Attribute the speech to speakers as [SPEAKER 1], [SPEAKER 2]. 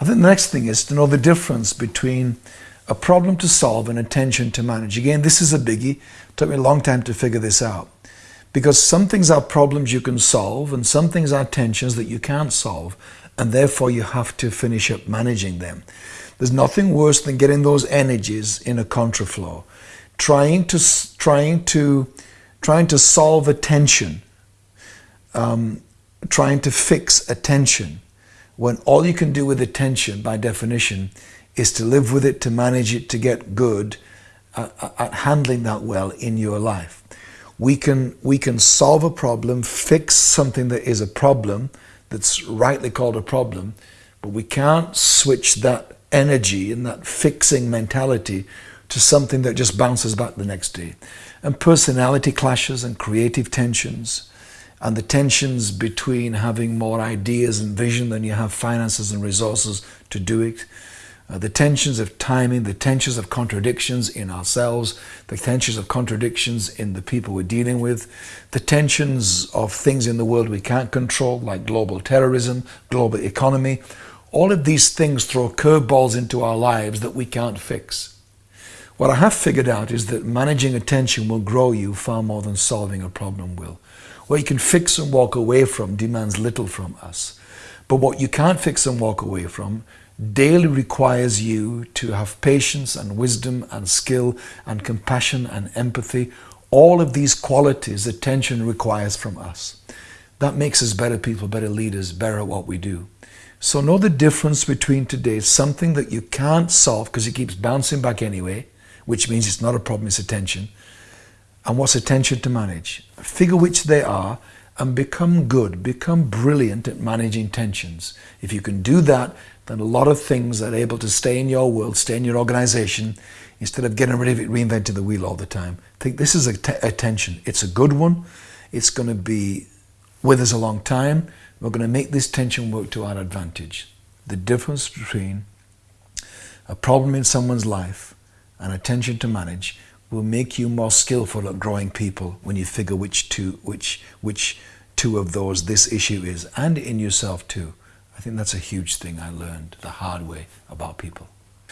[SPEAKER 1] I think the next thing is to know the difference between a problem to solve and a tension to manage. Again, this is a biggie. Took me a long time to figure this out. Because some things are problems you can solve and some things are tensions that you can't solve and therefore you have to finish up managing them. There's nothing worse than getting those energies in a contraflow. Trying to, trying to, trying to solve a tension, um, trying to fix a tension, when all you can do with attention, by definition, is to live with it, to manage it, to get good at, at handling that well in your life. We can, we can solve a problem, fix something that is a problem, that's rightly called a problem, but we can't switch that energy and that fixing mentality to something that just bounces back the next day. And personality clashes and creative tensions and the tensions between having more ideas and vision than you have finances and resources to do it, uh, the tensions of timing, the tensions of contradictions in ourselves, the tensions of contradictions in the people we're dealing with, the tensions of things in the world we can't control, like global terrorism, global economy. All of these things throw curveballs into our lives that we can't fix. What I have figured out is that managing attention will grow you far more than solving a problem will. What you can fix and walk away from demands little from us. But what you can't fix and walk away from daily requires you to have patience and wisdom and skill and compassion and empathy. All of these qualities attention requires from us. That makes us better people, better leaders, better at what we do. So know the difference between today, something that you can't solve because it keeps bouncing back anyway, which means it's not a problem, it's attention and what's attention to manage. Figure which they are and become good, become brilliant at managing tensions. If you can do that, then a lot of things are able to stay in your world, stay in your organization, instead of getting rid of it, reinventing the wheel all the time. Think this is a, a tension. It's a good one. It's going to be with us a long time. We're going to make this tension work to our advantage. The difference between a problem in someone's life and attention to manage will make you more skillful at growing people when you figure which two, which, which two of those this issue is, and in yourself too. I think that's a huge thing I learned the hard way about people.